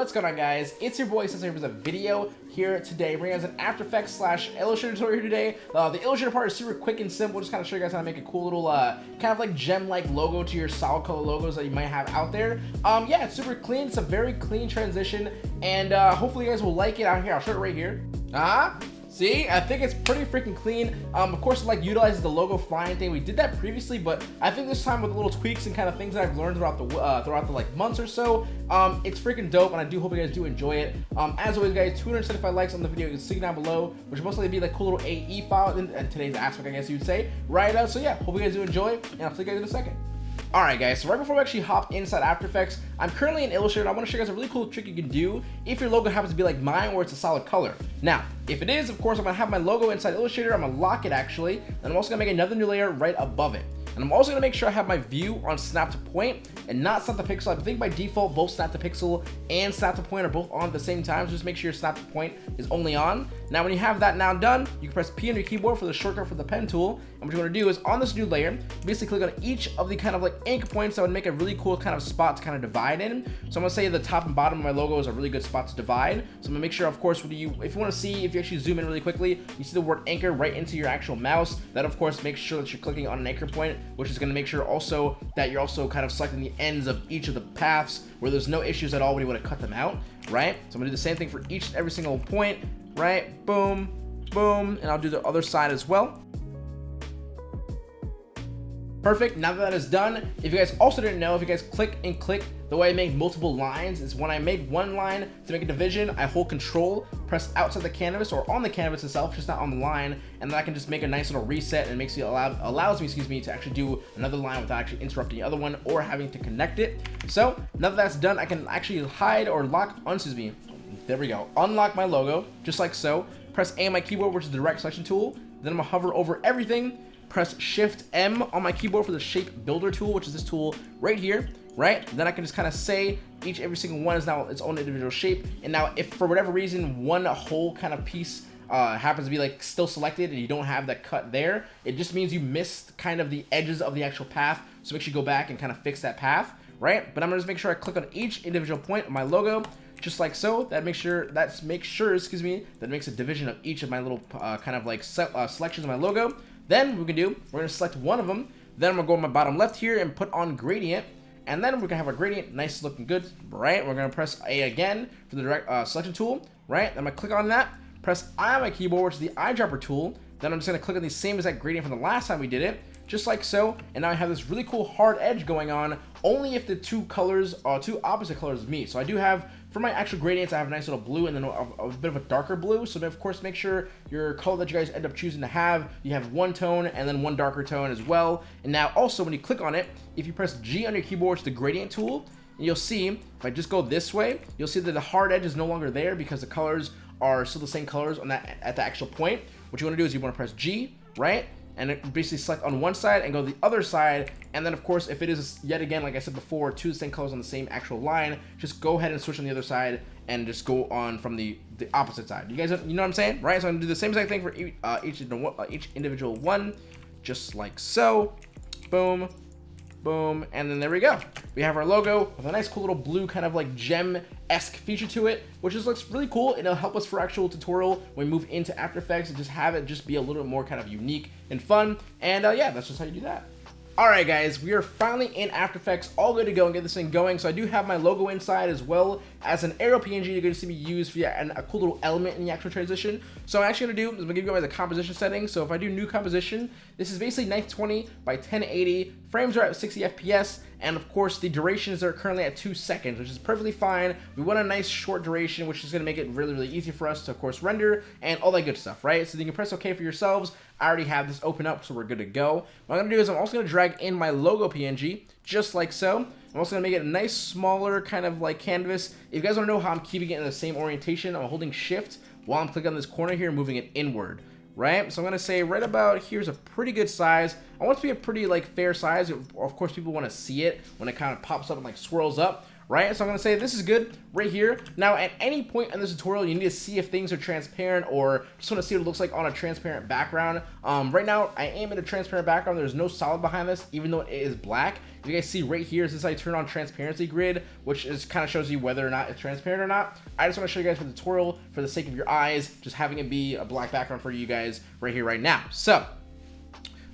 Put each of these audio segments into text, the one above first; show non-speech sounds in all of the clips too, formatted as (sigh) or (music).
What's going on guys? It's your boy Sensei with a video here today. We're going us an After Effects slash Illustrator tutorial today. Uh, the Illustrator part is super quick and simple. Just kind of show you guys how to make a cool little uh, kind of like gem-like logo to your solid color logos that you might have out there. Um, yeah, it's super clean. It's a very clean transition and uh, hopefully you guys will like it out here. I'll show it right here. Ah, uh -huh. See, I think it's pretty freaking clean. Um, of course, like utilizes the logo flying thing. We did that previously, but I think this time with little tweaks and kind of things that I've learned throughout the uh, throughout the like months or so, um, it's freaking dope, and I do hope you guys do enjoy it. Um, as always, guys, 275 likes on the video. You can see down below, which will most likely be like cool little AE file in, in today's aspect, I guess you would say. Right? Uh, so yeah, hope you guys do enjoy, and I'll see you guys in a second. Alright guys, so right before we actually hop inside After Effects, I'm currently in Illustrator and I want to show you guys a really cool trick you can do if your logo happens to be like mine or it's a solid color. Now, if it is, of course, I'm going to have my logo inside Illustrator, I'm going to lock it actually, and I'm also going to make another new layer right above it. And I'm also to make sure I have my view on snap to point and not snap to pixel. I think by default, both snap to pixel and snap to point are both on at the same time. So just make sure your snap to point is only on. Now, when you have that now done, you can press P on your keyboard for the shortcut for the pen tool. And what you're to do is on this new layer, basically click on each of the kind of like anchor points that would make a really cool kind of spot to kind of divide in. So I'm to say the top and bottom of my logo is a really good spot to divide. So I'm to make sure, of course, you, if you want to see, if you actually zoom in really quickly, you see the word anchor right into your actual mouse. That, of course, makes sure that you're clicking on an anchor point, which is going to make sure also that you're also kind of selecting the ends of each of the paths where there's no issues at all when you want to cut them out, right? So I'm going to do the same thing for each every single point, right? Boom, boom, and I'll do the other side as well. Perfect, now that that is done, if you guys also didn't know, if you guys click and click, the way I make multiple lines is when I make one line to make a division, I hold control, press outside the canvas or on the canvas itself, just not on the line, and then I can just make a nice little reset and makes me allow, allows me, excuse me, to actually do another line without actually interrupting the other one or having to connect it. So now that that's done, I can actually hide or lock, oh, excuse me, there we go, unlock my logo, just like so, press A on my keyboard, which is the direct selection tool, then I'm gonna hover over everything, press Shift M on my keyboard for the shape builder tool, which is this tool right here, right? Then I can just kind of say each every single one is now its own individual shape. And now if for whatever reason one whole kind of piece uh, happens to be like still selected and you don't have that cut there, it just means you missed kind of the edges of the actual path. So make sure you go back and kind of fix that path, right? But I'm gonna just make sure I click on each individual point of my logo, just like so. That makes sure that's make sure, excuse me, that makes a division of each of my little uh, kind of like set, uh, selections of my logo. Then we can do, we're to select one of them. Then I'm to go on my bottom left here and put on gradient. And then we're to have our gradient nice looking good, right? We're to press A again for the direct uh, selection tool, right? I'm to click on that, press I on my keyboard, which is the eyedropper tool. Then I'm just to click on the same exact gradient from the last time we did it, just like so. And now I have this really cool hard edge going on, only if the two colors, are two opposite colors meet. So I do have for my actual gradients, I have a nice little blue and then a, a, bit of a darker blue. So of course, make sure your color that you guys end up choosing to have, you have one tone and then one darker tone as well. And now also when you click on it, if you press G on your keyboard, it's the gradient tool, and you'll see, if I just go this way, you'll see that the hard edge is no longer there because the colors are still the same colors on that at the actual point. What you want to do is you want to press G, right? And basically select on one side and go the other side. And then of course if it is yet again like I said before two same colors on the same actual line just go ahead and switch on the other side and just go on from the the opposite side. You guys you know what I'm saying right? So I'm gonna do the same exact thing for each, uh, each, uh, each individual one just like so. Boom boom. And then there we go. We have our logo with a nice cool little blue kind of like gem-esque feature to it which just looks really cool. It'll help us for actual tutorial when we move into after effects and just have it just be a little bit more kind of unique and fun. And uh, yeah that's just how you do that Alright guys, we are finally in After Effects, all good to go and get this thing going. So I do have my logo inside as well as an arrow PNG you're going to see me use for yeah, a cool little element in the actual transition. So I'm actually going to do is I'm going to give you guys a composition setting. So if I do new composition, this is basically 920 by 1080, frames are at 60 FPS, and of course the durations are currently at 2 seconds, which is perfectly fine. We want a nice short duration, which is going to make it really, really easy for us to, of course, render and all that good stuff, right? So you can press OK for yourselves. I already have this open up, so we're good to go. What I'm going to do is I'm also going to drag in my logo PNG, just like so. I'm also going to make it a nice, smaller kind of like canvas. If you guys want to know how I'm keeping it in the same orientation, I'm holding Shift while I'm clicking on this corner here, moving it inward right? So I'm going to say right about here's a pretty good size. I want it to be a pretty like fair size. Of course, people want to see it when it kind of pops up and like swirls up. Right? So I'm gonna say this is good right here. Now, at any point in this tutorial, you need to see if things are transparent or just wanna see what it looks like on a transparent background. Um, right now, I am in a transparent background. There's no solid behind this, even though it is black. You guys see right here, since I turn on transparency grid, which is kind of shows you whether or not it's transparent or not. I just want to show you guys for the tutorial, for the sake of your eyes, just having it be a black background for you guys right here, right now. So,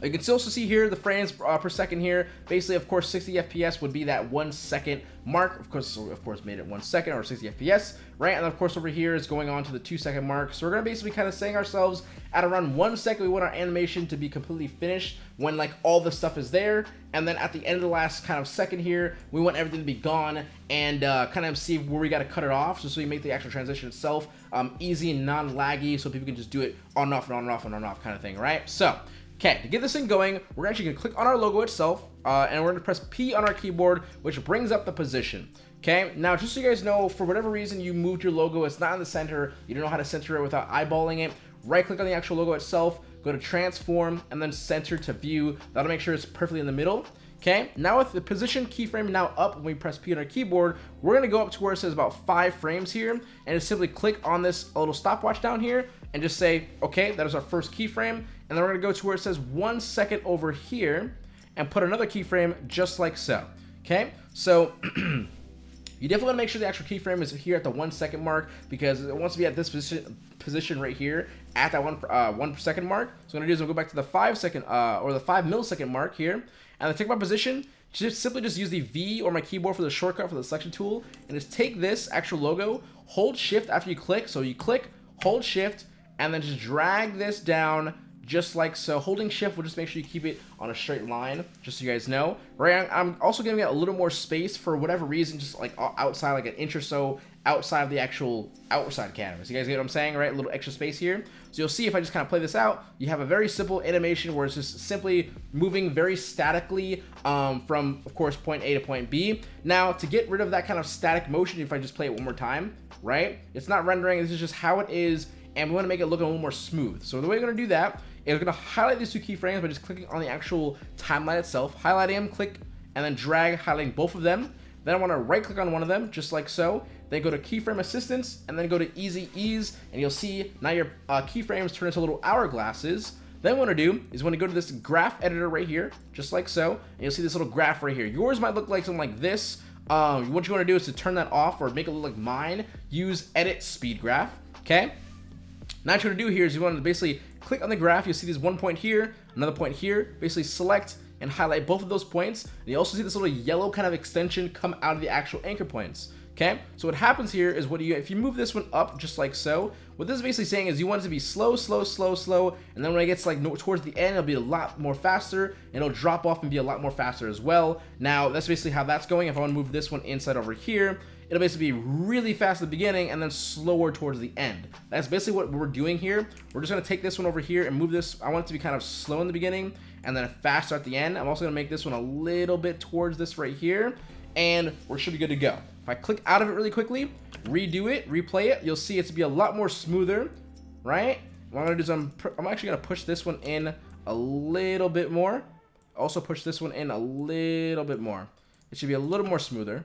you can still also see here the frames uh, per second here. Basically, of course, 60 FPS would be that one second mark. Of course, of course, made it one second or 60 FPS, right? And of course, over here is going on to the two second mark. So we're gonna basically kind of saying ourselves at around one second, we want our animation to be completely finished when like all the stuff is there. And then at the end of the last kind of second here, we want everything to be gone and uh, kind of see where we got to cut it off. So, so we make the actual transition itself um, easy and non-laggy so people can just do it on and off and on and off and on and off kind of thing, right? So Okay, to get this thing going, we're actually gonna click on our logo itself, uh, and we're gonna press P on our keyboard, which brings up the position. Okay, now just so you guys know, for whatever reason you moved your logo, it's not in the center, you don't know how to center it without eyeballing it, right click on the actual logo itself, go to transform, and then center to view. That'll make sure it's perfectly in the middle. Okay, now with the position keyframe now up when we press P on our keyboard, we're gonna go up to where it says about five frames here, and just simply click on this little stopwatch down here, and just say, okay, that is our first keyframe, and then we're gonna go to where it says one second over here and put another keyframe just like so. Okay, so (clears throat) you definitely wanna make sure the actual keyframe is here at the one second mark because it wants to be at this position position right here at that one uh, one second mark. So what I'm gonna do is gonna go back to the five second uh, or the five millisecond mark here, and I take my position. Just simply just use the V or my keyboard for the shortcut for the selection tool, and just take this actual logo, hold Shift after you click. So you click, hold Shift, and then just drag this down just like so. Holding shift will just make sure you keep it on a straight line, just so you guys know. Right, I'm also giving it a little more space for whatever reason, just like outside, like an inch or so outside of the actual outside canvas. You guys get what I'm saying, right? A little extra space here. So you'll see if I just kind of play this out, you have a very simple animation where it's just simply moving very statically um, from, of course, point A to point B. Now, to get rid of that kind of static motion, if I just play it one more time, right? It's not rendering, this is just how it is and we want to make it look a little more smooth. So the way we're going to do that is we're going to highlight these two keyframes by just clicking on the actual timeline itself, highlighting them, click, and then drag, highlighting both of them. Then I want to right click on one of them, just like so. Then go to keyframe assistance, and then go to easy ease, and you'll see now your uh, keyframes turn into little hourglasses. Then what I want to do is when you go to this graph editor right here, just like so, and you'll see this little graph right here. Yours might look like something like this. Um, what you want to do is to turn that off or make it look like mine, use edit speed graph, okay? Now what you want to do here is you want to basically click on the graph. You'll see this one point here, another point here. Basically select and highlight both of those points. And you also see this little yellow kind of extension come out of the actual anchor points. Okay, so what happens here is what do you, if you move this one up just like so, what this is basically saying is you want it to be slow, slow, slow, slow, and then when it gets like towards the end, it'll be a lot more faster, and it'll drop off and be a lot more faster as well. Now, that's basically how that's going. If I want to move this one inside over here, it'll basically be really fast at the beginning and then slower towards the end. That's basically what we're doing here. We're just gonna take this one over here and move this. I want it to be kind of slow in the beginning and then faster at the end. I'm also gonna make this one a little bit towards this right here and we should be good to go. If I click out of it really quickly, redo it, replay it, you'll see it's to be a lot more smoother, right? What I'm gonna do is I'm, I'm actually gonna push this one in a little bit more. Also push this one in a little bit more. It should be a little more smoother.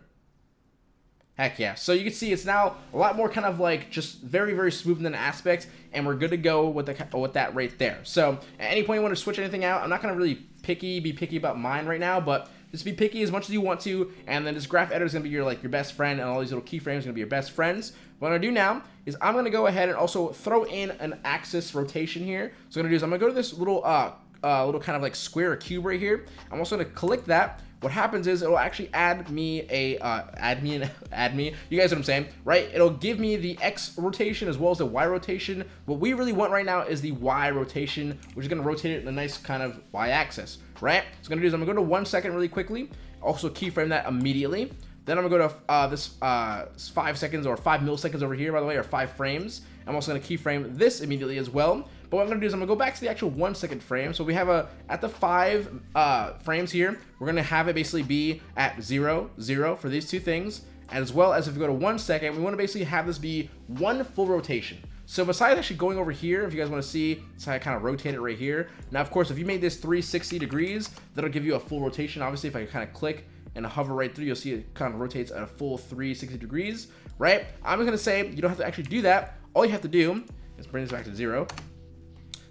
Heck yeah. So you can see it's now a lot more kind of like just very, very smooth in an aspect, and we're good to go with the with that right there. So at any point you want to switch anything out, I'm not going to really picky, be picky about mine right now, but just be picky as much as you want to, and then this graph editor is going to be your like your best friend, and all these little keyframes are going to be your best friends. What I'm going to do now is I'm going to go ahead and also throw in an axis rotation here. So what I'm going to do is I'm going to go to this little uh, uh, little kind of like square or cube right here. I'm also going to click that what happens is it'll actually add me a, uh, add me, an, (laughs) add me, you guys what I'm saying, right? It'll give me the X rotation as well as the Y rotation. What we really want right now is the Y rotation, which is gonna rotate it in a nice kind of Y axis, right? So I'm gonna do is I'm gonna go to one second really quickly, also keyframe that immediately. Then I'm gonna go to uh, this uh, five seconds or five milliseconds over here, by the way, or five frames. I'm also gonna keyframe this immediately as well. But what I'm gonna do is I'm gonna go back to the actual one second frame. So we have a, at the five uh, frames here, we're gonna have it basically be at zero, zero for these two things. As well as if we go to one second, we wanna basically have this be one full rotation. So besides actually going over here, if you guys want to see, so I kind of rotate it right here. Now, of course, if you made this 360 degrees, that'll give you a full rotation. Obviously, if I kind of click and hover right through, you'll see it kind of rotates at a full 360 degrees, right? I'm just gonna say you don't have to actually do that. All you have to do is bring this back to zero.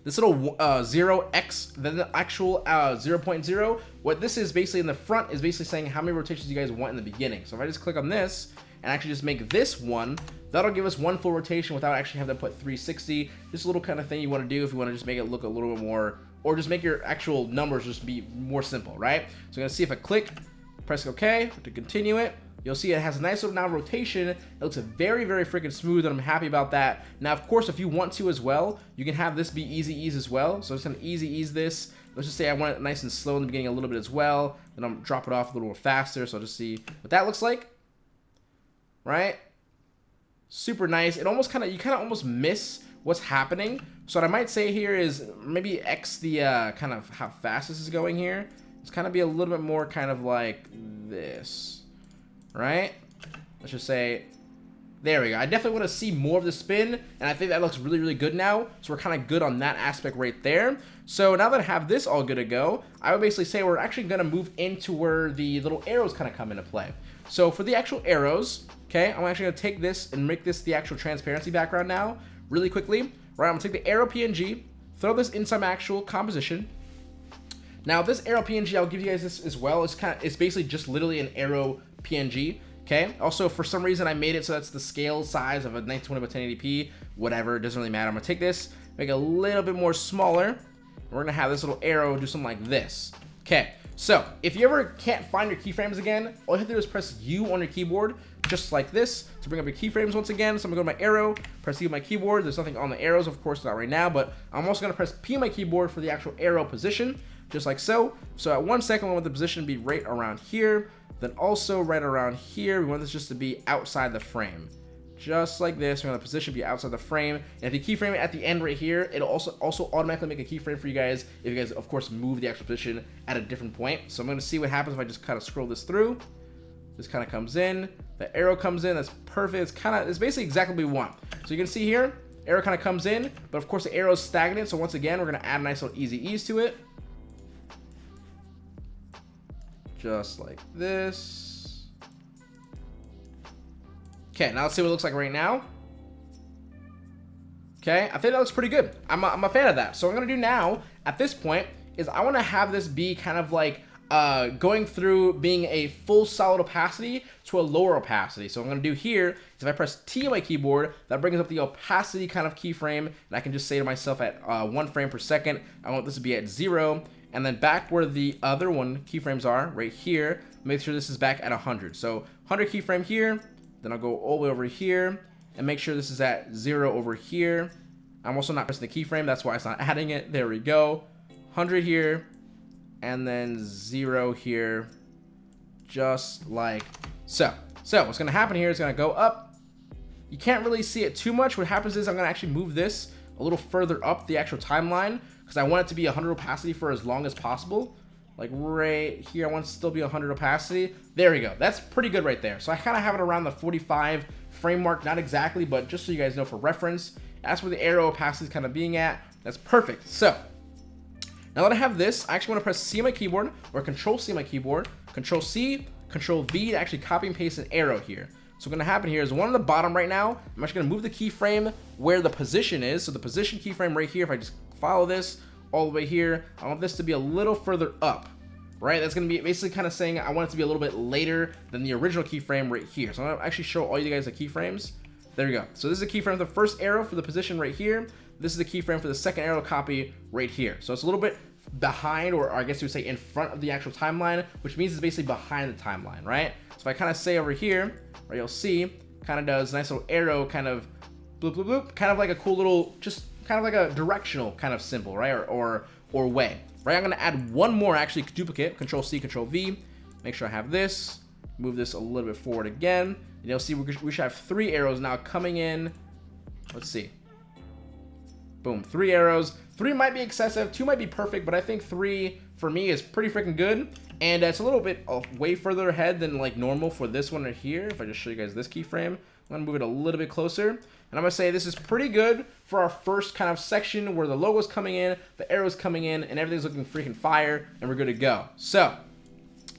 This little uh, 0x, then the actual uh, 0.0, what this is basically in the front is basically saying how many rotations you guys want in the beginning. So if I just click on this and actually just make this one, that'll give us one full rotation without actually having to put 360. Just a little kind of thing you want to do if you want to just make it look a little bit more, or just make your actual numbers just be more simple, right? So I'm going to see if I click, press OK to continue it. You'll see it has a nice little now rotation. It looks very, very freaking smooth, and I'm happy about that. Now, of course, if you want to as well, you can have this be easy ease as well. So I'm just gonna easy ease this. Let's just say I want it nice and slow in the beginning a little bit as well. Then I'm drop it off a little more faster. So I'll just see what that looks like. Right? Super nice. It almost kind of, you kind of almost miss what's happening. So what I might say here is maybe X the uh, kind of how fast this is going here. It's kind of be a little bit more kind of like this right? Let's just say, there we go. I definitely want to see more of the spin, and I think that looks really, really good now. So we're kind of good on that aspect right there. So now that I have this all good to go, I would basically say we're actually going to move into where the little arrows kind of come into play. So for the actual arrows, okay, I'm actually going to take this and make this the actual transparency background now, really quickly. Right, I'm going to take the arrow PNG, throw this inside my actual composition. Now this arrow PNG, I'll give you guys this as well. It's kind of, it's basically just literally an arrow PNG. Okay. Also, for some reason, I made it so that's the scale size of a 1920 by 1080p. Whatever, it doesn't really matter. I'm gonna take this, make it a little bit more smaller. We're gonna have this little arrow do something like this. Okay. So, if you ever can't find your keyframes again, all you have to do is press U on your keyboard, just like this, to bring up your keyframes once again. So I'm gonna go to my arrow, press U on my keyboard. There's nothing on the arrows, of course, not right now, but I'm also gonna press P on my keyboard for the actual arrow position, just like so. So at one second, I want the position to be right around here. Then also right around here, we want this just to be outside the frame. Just like this, we want the position be outside the frame. And if you keyframe it at the end right here, it'll also also automatically make a keyframe for you guys if you guys, of course, move the actual position at a different point. So I'm to see what happens if I just kind of scroll this through. This kind of comes in. The arrow comes in. That's perfect. It's kind of, it's basically exactly what we want. So you can see here, arrow kind of comes in, but of course the arrow is stagnant. So once again, we're to add a nice little easy ease to it. Just like this. Okay, now let's see what it looks like right now. Okay, I think that looks pretty good. I'm a, I'm a fan of that. So what I'm to do now, at this point, is I want to have this be kind of like uh, going through being a full solid opacity to a lower opacity. So what I'm to do here is if I press T on my keyboard, that brings up the opacity kind of keyframe, and I can just say to myself at uh, one frame per second, I want this to be at zero, and then back where the other one keyframes are, right here, make sure this is back at 100. So 100 keyframe here, then I'll go all the way over here, and make sure this is at zero over here. I'm also not pressing the keyframe, that's why it's not adding it. There we go. 100 here, and then zero here, just like so. So what's gonna happen here is gonna go up. You can't really see it too much. What happens is I'm gonna actually move this a little further up the actual timeline because I want it to be 100 opacity for as long as possible. Like right here, I want to still be 100 opacity. There we go. That's pretty good right there. So I kind of have it around the 45 frame mark, not exactly, but just so you guys know for reference, that's where the arrow opacity is kind of being at. That's perfect. So now that I have this, I actually want to press C on my keyboard or Control C on my keyboard, Control C, Control V to actually copy and paste an arrow here. So what's going to happen here is one on the bottom right now, I'm actually going to move the keyframe where the position is. So the position keyframe right here, if I just follow this all the way here, I want this to be a little further up, right? That's going to be basically kind of saying I want it to be a little bit later than the original keyframe right here. So I'm going to actually show all you guys the keyframes. There you go. So this is a keyframe for the first arrow for the position right here. This is the keyframe for the second arrow copy right here. So it's a little bit behind, or I guess you would say in front of the actual timeline, which means it's basically behind the timeline, right? So if I kind of say over here, right, you'll see, kind of does nice little arrow kind of bloop, bloop, bloop, kind of like a cool little, just kind of like a directional kind of symbol, right, or, or, or way, right? I'm going to add one more, actually, duplicate, Control C, Control V, make sure I have this, move this a little bit forward again, and you'll see we should have three arrows now coming in, let's see, boom, three arrows, three might be excessive, two might be perfect, but I think three, for me, is pretty freaking good, and it's a little bit way further ahead than like normal for this one right here. If I just show you guys this keyframe, I'm gonna move it a little bit closer. And I'm gonna say this is pretty good for our first kind of section where the logo's coming in, the arrow's coming in, and everything's looking freaking fire, and we're good to go. So,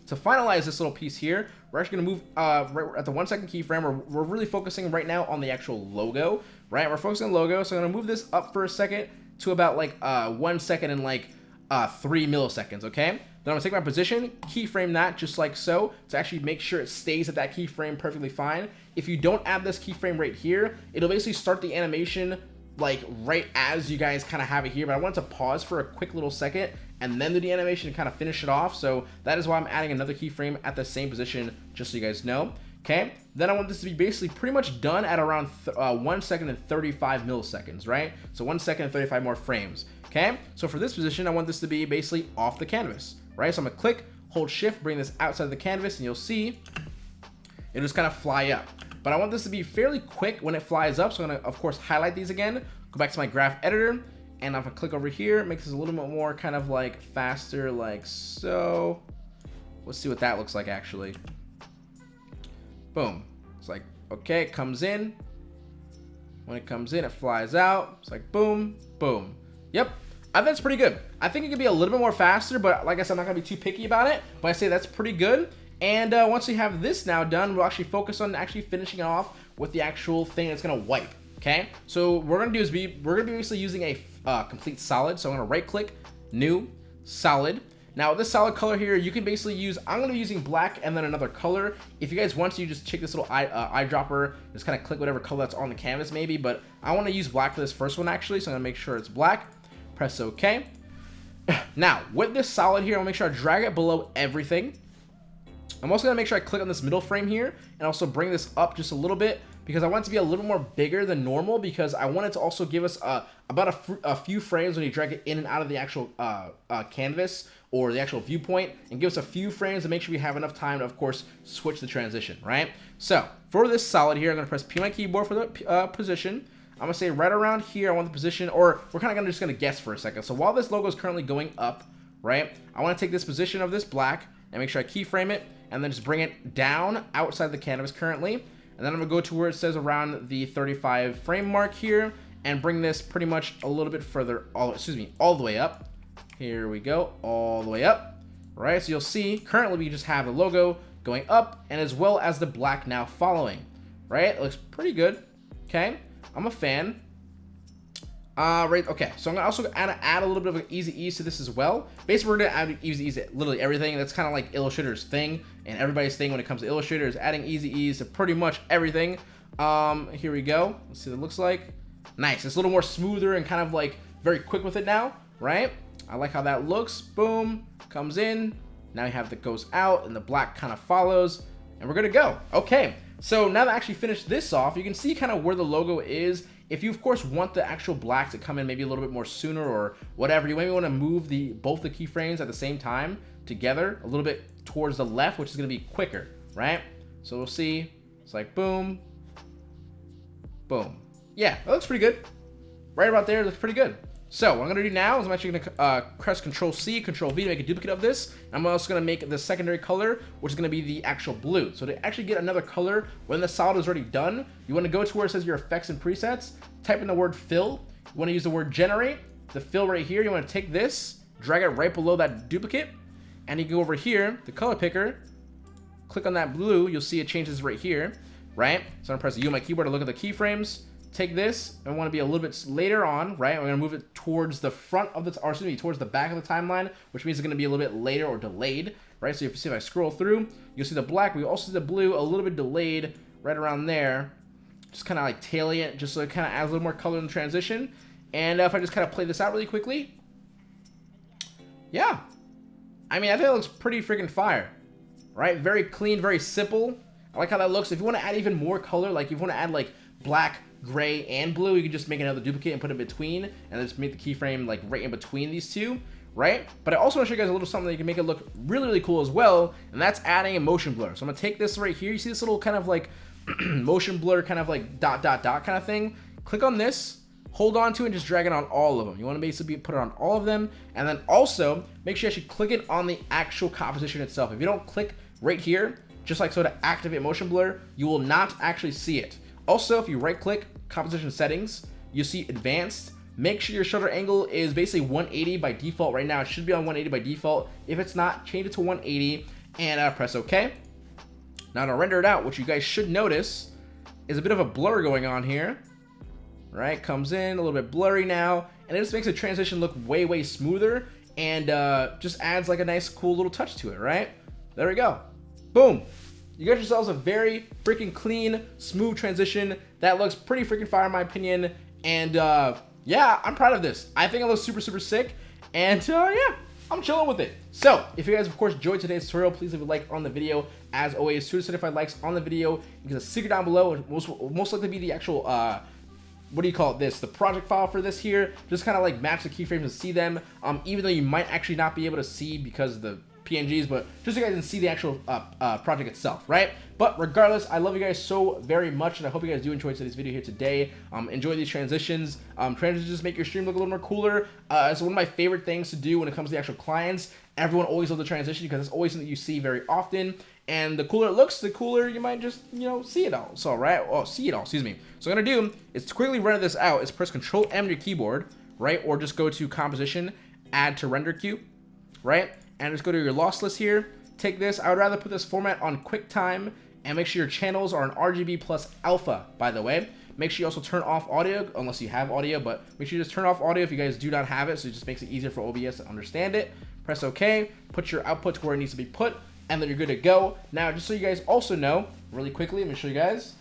to finalize this little piece here, we're actually going to move uh, right at the one second keyframe. We're, we're really focusing right now on the actual logo, right? We're focusing on logo. So I'm going to move this up for a second to about like uh, one second and like uh, three milliseconds, okay? Then I'm gonna take my position, keyframe that just like so, to actually make sure it stays at that keyframe perfectly fine. If you don't add this keyframe right here, it'll basically start the animation like right as you guys kind of have it here, but I want to pause for a quick little second and then do the animation to kind of finish it off. So that is why I'm adding another keyframe at the same position, just so you guys know. Okay, then I want this to be basically pretty much done at around uh, 1 second and 35 milliseconds, right? So 1 second and 35 more frames, okay? So for this position, I want this to be basically off the canvas, right? So I'm gonna click, hold shift, bring this outside of the canvas, and you'll see it'll just kind of fly up. But I want this to be fairly quick when it flies up, so I'm gonna, of course, highlight these again, go back to my graph editor, and if I click over here, it makes this a little bit more kind of like faster, like so. Let's see what that looks like, actually. Boom. It's like, okay, it comes in. When it comes in, it flies out. It's like, boom, boom. Yep, I think that's pretty good. I think it could be a little bit more faster, but like I said, I'm not gonna be too picky about it. But I say that's pretty good. And uh, once we have this now done, we'll actually focus on actually finishing it off with the actual thing that's gonna wipe. Okay, so what we're gonna do is be we're gonna be basically using a uh, complete solid. So I'm gonna right click, new, solid. Now this solid color here, you can basically use, I'm gonna be using black and then another color. If you guys want to, you just check this little eye, uh, eyedropper, just kind of click whatever color that's on the canvas maybe, but I wanna use black for this first one actually, so I'm gonna make sure it's black. Press okay. Now, with this solid here, I'll make sure I drag it below everything. I'm also gonna make sure I click on this middle frame here and also bring this up just a little bit because I want it to be a little more bigger than normal because I want it to also give us uh, about a, a, few frames when you drag it in and out of the actual uh, uh, canvas or the actual viewpoint and give us a few frames to make sure we have enough time to, of course, switch the transition, right? So for this solid here, I'm going to press P on my keyboard for the uh, position. I'm to say right around here, I want the position, or we're kind of just to guess for a second. So while this logo is currently going up, right, I want to take this position of this black and make sure I keyframe it and then just bring it down outside the canvas currently. And then I'm to go to where it says around the 35 frame mark here and bring this pretty much a little bit further, all, excuse me, all the way up. Here we go, all the way up. Right, so you'll see currently we just have the logo going up and as well as the black now following. Right, it looks pretty good. Okay, I'm a fan. Uh, right, okay, so I'm gonna also add, add a little bit of an easy ease to this as well. Basically, we're gonna add easy ease to literally everything. That's kind of like Illustrator's thing and everybody's thing when it comes to Illustrator is adding easy ease to pretty much everything. Um, here we go. Let's see what it looks like. Nice, it's a little more smoother and kind of like very quick with it now, right? I like how that looks. Boom, comes in. Now you have the goes out and the black kind of follows and we're gonna go. Okay, so now that I actually finished this off, you can see kind of where the logo is. If you of course want the actual black to come in maybe a little bit more sooner or whatever, you maybe want to move the both the keyframes at the same time together a little bit towards the left, which is gonna be quicker, right? So we'll see. It's like boom, boom. Yeah, that looks pretty good. Right about there, looks pretty good. So what I'm gonna do now is I'm actually gonna uh, press Control C, Control V to make a duplicate of this. I'm also gonna make the secondary color, which is gonna be the actual blue. So to actually get another color when the solid is already done, you wanna go to where it says your effects and presets, type in the word fill. You wanna use the word generate, the fill right here. You wanna take this, drag it right below that duplicate, and you can go over here, the color picker, click on that blue, you'll see it changes right here, right? So I'm gonna press U on my keyboard to look at the keyframes take this and want to be a little bit later on, right? We're going to move it towards the front of the, or excuse me, towards the back of the timeline, which means it's going to be a little bit later or delayed, right? So if you see if I scroll through, you'll see the black, we also see the blue a little bit delayed right around there. Just kind of like tailing it, just so it kind of adds a little more color in the transition. And uh, if I just kind of play this out really quickly, yeah. I mean, I think it looks pretty freaking fire, right? Very clean, very simple. I like how that looks. If you want to add even more color, like if you want to add like black, gray, and blue, you can just make another duplicate and put it in between, and just make the keyframe like right in between these two, right? But I also want to show you guys a little something that you can make it look really, really cool as well, and that's adding a motion blur. So I'm gonna take this right here. You see this little kind of like (clears throat) motion blur kind of like dot, dot, dot kind of thing? Click on this, hold on to it and just drag it on all of them. You want to basically put it on all of them. And then also make sure you actually click it on the actual composition itself. If you don't click right here, just like so to activate motion blur, you will not actually see it. Also, if you right click composition settings, you see advanced. Make sure your shutter angle is basically 180 by default right now. It should be on 180 by default. If it's not, change it to 180 and uh, press OK. Now to render it out, what you guys should notice is a bit of a blur going on here. Right, comes in a little bit blurry now, and it just makes the transition look way, way smoother, and uh, just adds like a nice, cool little touch to it, right? There we go. Boom. You got yourselves a very freaking clean, smooth transition that looks pretty freaking fire in my opinion, and uh, yeah, I'm proud of this. I think it looks super, super sick, and uh, yeah, I'm chilling with it. So, if you guys, of course, enjoyed today's tutorial, please leave a like on the video. As always, 275 likes on the video. You can a it down below. and Most, most likely be the actual, uh, what do you call it, this? The project file for this here. Just kind of like match the keyframes and see them. Um, even though you might actually not be able to see because the PNGs, but just so you guys can see the actual uh, uh, project itself, right? But regardless, I love you guys so very much, and I hope you guys do enjoy today's video here today. Um, enjoy these transitions. Um, transitions make your stream look a little more cooler. Uh, it's one of my favorite things to do when it comes to the actual clients. Everyone always loves the transition because it's always something you see very often. And the cooler it looks, the cooler you might just, you know, see it all. So, right? Oh, see it all, excuse me. So what I'm going to do is quickly render this out is press Control M your keyboard, right? Or just go to Composition, Add to Render Queue, right? And just go to your Lossless here. Take this. I would rather put this format on QuickTime and make sure your channels are on RGB plus alpha, by the way. Make sure you also turn off audio, unless you have audio, but make sure you just turn off audio if you guys do not have it, so it just makes it easier for OBS to understand it. Press OK, put your output to where it needs to be put, and then you're good to go. Now, just so you guys also know, really quickly, let me show you guys.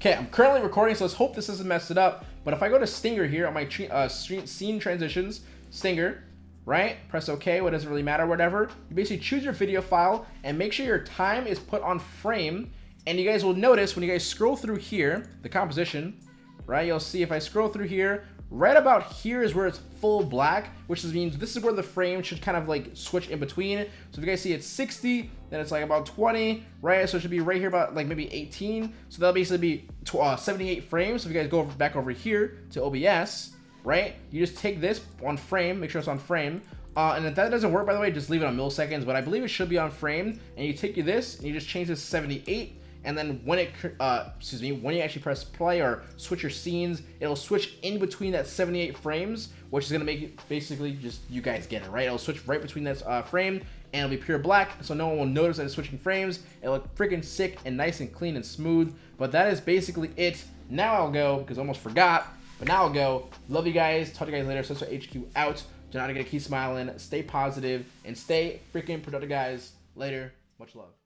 Okay, I'm currently recording, so let's hope this doesn't mess it up. But if I go to Stinger here on my uh, scene transitions, Stinger, right? Press OK, what doesn't really matter, whatever. You basically choose your video file and make sure your time is put on frame. And you guys will notice when you guys scroll through here, the composition, right? You'll see if I scroll through here, right about here is where it's full black, which means this is where the frame should kind of like switch in between. So if you guys see it's 60, then it's like about 20, right? So it should be right here about like maybe 18. So that'll basically be uh, 78 frames. So if you guys go back over here to OBS, right? You just take this on frame, make sure it's on frame. Uh, and if that doesn't work, by the way, just leave it on milliseconds, but I believe it should be on frame. And you take you this and you just change this to 78. And then when it, uh, excuse me, when you actually press play or switch your scenes, it'll switch in between that 78 frames, which is gonna make it basically just, you guys get it, right? It'll switch right between that uh, frame and it'll be pure black, so no one will notice that it's switching frames. It'll look freaking sick and nice and clean and smooth. But that is basically it. Now I'll go, because I almost forgot, but now I'll go. Love you guys. Talk to you guys later. So HQ out. Do not forget to keep smiling, stay positive, and stay freaking productive, guys. Later. Much love.